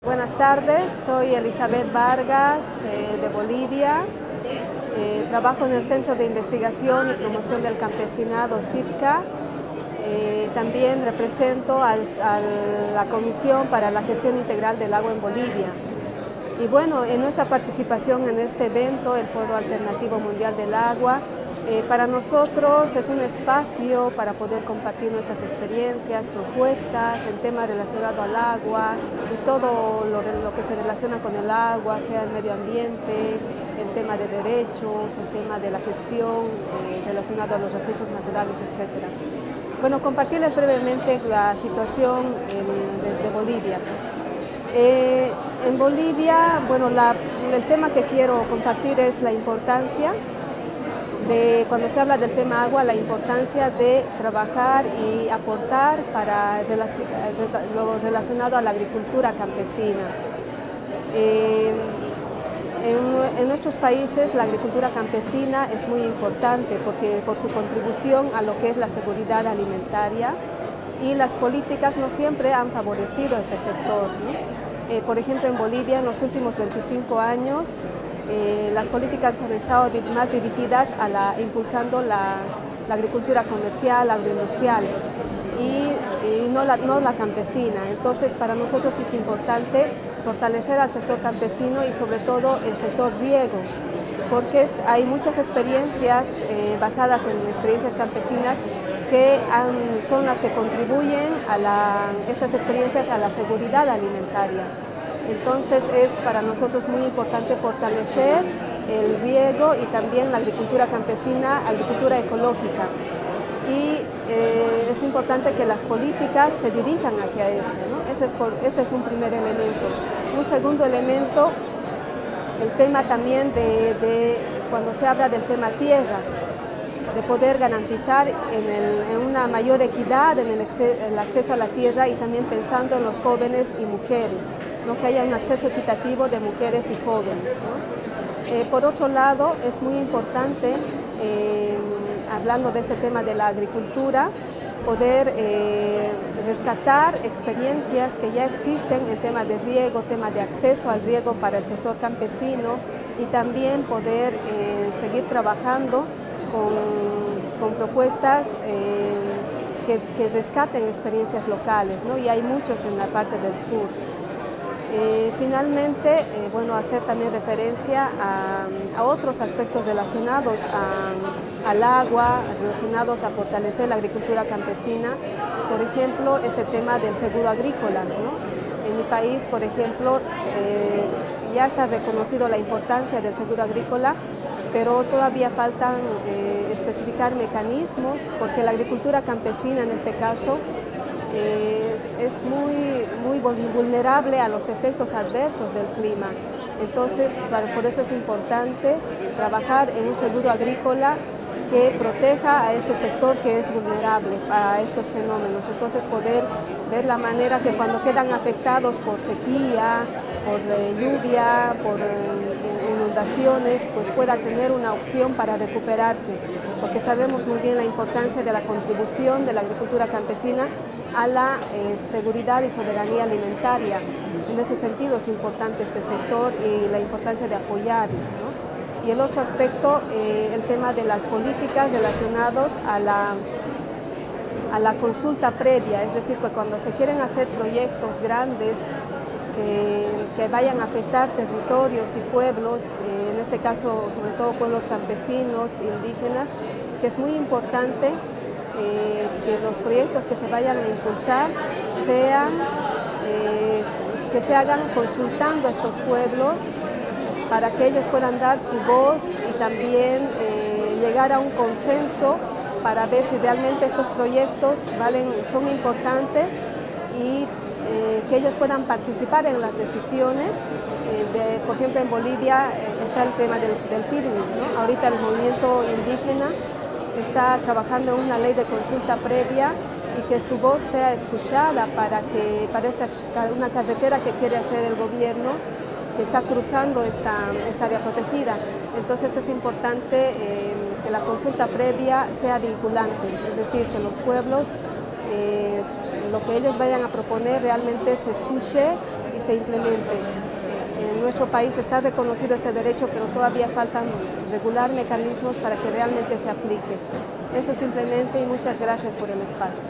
Buenas tardes, soy Elizabeth Vargas eh, de Bolivia. Eh, trabajo en el Centro de Investigación y Promoción del Campesinado, CIPCA. Eh, también represento a la Comisión para la Gestión Integral del Agua en Bolivia. Y bueno, en nuestra participación en este evento, el Foro Alternativo Mundial del Agua, eh, para nosotros es un espacio para poder compartir nuestras experiencias, propuestas en temas relacionados al agua y todo lo, que se relaciona con el agua, sea el medio ambiente, el tema de derechos, el tema de la gestión eh, relacionado a los recursos naturales, etc. Bueno, compartirles brevemente la situación de, Bolivia. Eh, en Bolivia, bueno, el tema que quiero compartir es la importancia de cuando se habla del tema agua, la importancia de trabajar y aportar para lo relacionado a la agricultura campesina. Eh, en, nuestros países la agricultura campesina es muy importante porque por su contribución a lo que es la seguridad alimentaria y las políticas no siempre han favorecido a este sector. Eh, por ejemplo, en Bolivia en los últimos 25 años eh, las políticas han estado más dirigidas a la, impulsando la, agricultura comercial, agroindustrial y, no, la, no la campesina. Entonces para nosotros es importante fortalecer al sector campesino y sobre todo el sector riego, porque hay muchas experiencias eh, basadas en experiencias campesinas que son las que contribuyen a estas experiencias a la seguridad alimentaria. Entonces es para nosotros muy importante fortalecer el riego y también la agricultura campesina, agricultura ecológica. Y eh, es importante que las políticas se dirijan hacia eso. Ese, es un primer elemento. Un segundo elemento, el tema también de cuando se habla del tema tierra de poder garantizar en, una mayor equidad en el, acceso a la tierra y también pensando en los jóvenes y mujeres, ¿no? que haya un acceso equitativo de mujeres y jóvenes. Eh, por otro lado, es muy importante, eh, hablando de ese tema de la agricultura, poder eh, rescatar experiencias que ya existen en tema de riego, tema de acceso al riego para el sector campesino y también poder seguir trabajando con, propuestas eh, que, rescaten experiencias locales, ¿no? y hay muchos en la parte del sur. Eh, finalmente, eh, bueno, hacer también referencia a, otros aspectos relacionados al agua, relacionados a fortalecer la agricultura campesina, por ejemplo, este tema del seguro agrícola. En mi país, por ejemplo, ya está reconocido la importancia del seguro agrícola pero todavía faltan eh, especificar mecanismos porque la agricultura campesina en este caso es, muy, muy vulnerable a los efectos adversos del clima. Entonces, por eso es importante trabajar en un seguro agrícola que proteja a este sector que es vulnerable a estos fenómenos. Entonces, poder ver la manera que cuando quedan afectados por sequía, por eh, lluvia, por eh, pues pueda tener una opción para recuperarse, porque sabemos muy bien la importancia de la contribución de la agricultura campesina a la eh, seguridad y soberanía alimentaria. En ese sentido es importante este sector y la importancia de apoyarlo. Y el otro aspecto, el tema de las políticas relacionados a la a la consulta previa, es decir, que cuando se quieren hacer proyectos grandes que, vayan a afectar territorios y pueblos, eh, en este caso sobre todo pueblos campesinos, indígenas, que es muy importante eh, que los proyectos que se vayan a impulsar sean, eh, que se hagan consultando a estos pueblos para que ellos puedan dar su voz y también llegar a un consenso para ver si realmente estos proyectos valen, son importantes y eh, que ellos puedan participar en las decisiones. Eh, por ejemplo, en Bolivia eh, está el tema del, del TIBNIS. Ahorita el movimiento indígena está trabajando en una ley de consulta previa y que su voz sea escuchada para que para esta, una carretera que quiere hacer el gobierno que está cruzando esta, esta área protegida. Entonces es importante eh, que la consulta previa sea vinculante, es decir, que los pueblos, eh, que ellos vayan a proponer realmente se escuche y se implemente. En nuestro país está reconocido este derecho, pero todavía faltan regular mecanismos para que realmente se aplique. Eso simplemente y muchas gracias por el espacio.